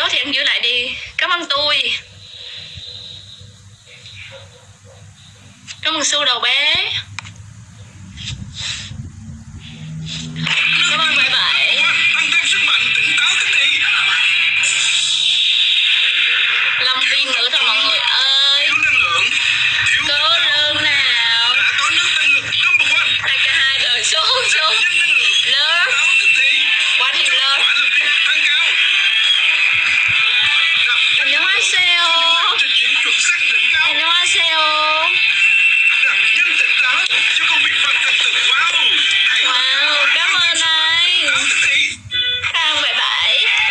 đó thì em giữ lại đi. Cảm ơn tôi. Cảm ơn su đầu bé. Cảm ơn bye bye. Tăng thêm sức mạnh tỉnh táo tính đi lâm viên nữa thôi mọi người ơi cố lên nào hai cả hai đời xuống xuống lớn. Quá đi lớn cao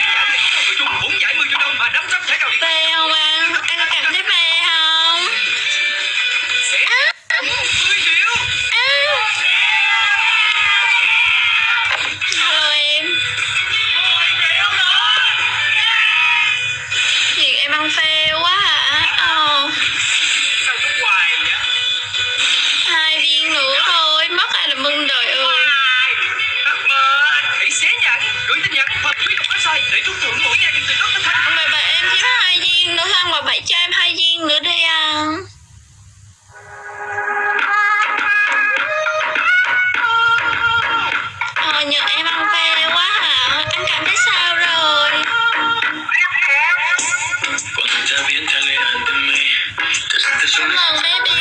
là anh có một nội dung bốn giải 10 triệu đồng và 500 thẻ cào điện Phê không anh? Anh cảm thấy phê không? Sẽ 10 triệu À. ăn phê quá hả? Ờ, Sao hoài vậy hai viên nữa thôi. Mất ai là mừng đời ơi. Hoài mơ Hãy xé nhãn Gửi tin nhắn hoặc truy cập website để trúng thưởng Mom, baby.